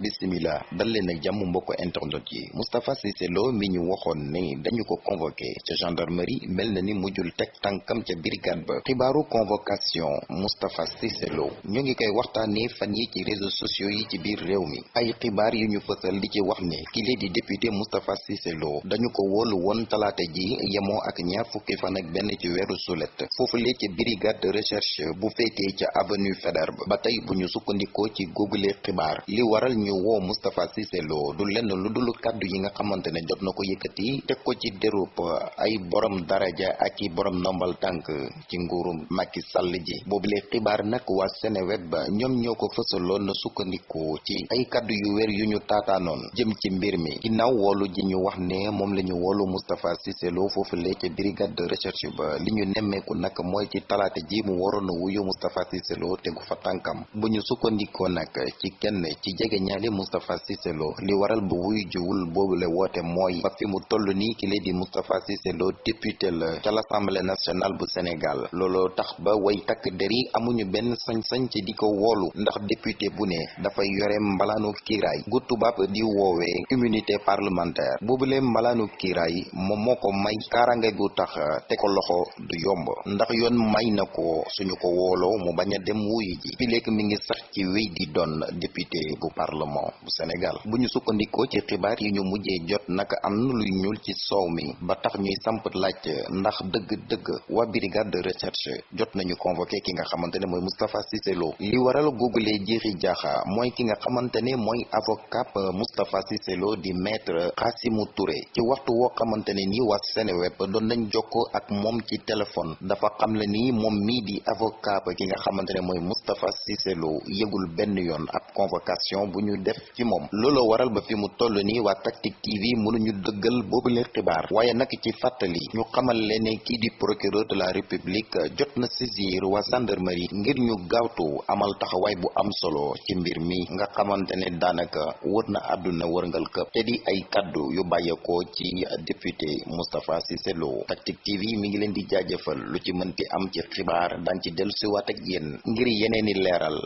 bismillah. Dal leen ak jàmm mbokk internet yi. Moustapha Cissé Lo mi ñu convoqué gendarmerie mel na ni mujjul teg brigade ba. Convocation Moustapha Cissé Lo. Ñu ngi koy waxtaanee fan yi ci réseaux sociaux yi ci biir réew mi. Ay xibaar yu ñu fësal di ci wax ne kile di député Moustapha Cissé Lo dañu ko wóolu woon talaata ji yemoo ak ñaar fukki brigade de recherche bu avenue Faidherbe ba. Tey bu ñu sukkandikoo ci google xibaar li waral ñu woo Moustapha Cissé Lo du lenn lu dul kàddu yi nga xamante ne jot na ko yëkkati ko ci déroub ay borom daraja ak i borom ndombal tànk ci nguuru Macky Sall ji. Boobule xibaar nag waa Seneweb ba ñoom ñoo ko fësaloon na sukkandiku ci ay kàddu yu wér yu ñu taataanoon jëm ci mbir mi. Ginnaaw woolu ji ñu wax ne moom la ñu woolu Moustapha Cissé Lo foofule ca brigade de recherche ba li ñu nemmeeku nag mooy ci talaata ji mu wuyu Moustapha Cissé Lo tegu fa tànkam. Bu ñu sukkandikoo nag ci kenn ci jege ñaali Moustapha Cissé Lo li waral bu wuy jiwul boobule woote mooy ba fi mu ki di Moustapha Cissé Lo député la ca l'Assemblée nationale bu Sénégal. Looloo tax ba way takk der yi amuñu benn sañ-sañ ci di ko woolu ndax député bu ne gu di woowee immunité parlementaire. Boobule mbalaanu kiiraay moom moo ko may kaarange gu tax te ko loxo du yomb ndax yoon may na suñu ko wooloo mu dem ji. Mi ngi sax ci wéy di député bu parlement bu Sénégal bu ñu sukkandikoo ci xibaar yi ñu mujjee jot naka am na luy ñuul ci soow mi ba tax ñuy samp laaj ndax dëgg-dëgg waa brigade de recherche jot nañu convoqué ki nga xamante ne mooy Moustapha Cissé Lo. li waral googulee jiixi jaaxa mooy ki nga xamante ne avocat Moustapha Cissé di maître Khassimou Touré. ci waxtu woo xamante ne nii waa doon nañ jokkoo ak moom ci téléphone dafa xam le nii moom mii di avocat ki nga xamante ne mooy Moustapha Cissé Lo yoon ab convocation bu def ci moom. Looloo waral ba fi mu toll nii waa Tactic TV mënuñu dëggal boobule xibaar. Waaye nag ci fàttali ñu xamal leen ne kii di procureur de la république jot na saisir waa gendarmerie ngir ñu gaawtu amal taxawaay bu am solo ci mbir mi. Nga xamante ne daanaka wër na àdduna wërngal këpp. Te di ay kaddu yu bàyyeekoo ci député Moustapha Cissé Lo. TV mi ngi leen di jaajëfal lu ci mënti am ci xibaar. Daan ci dellusiwaat ak yéen ngir yeneeni leeral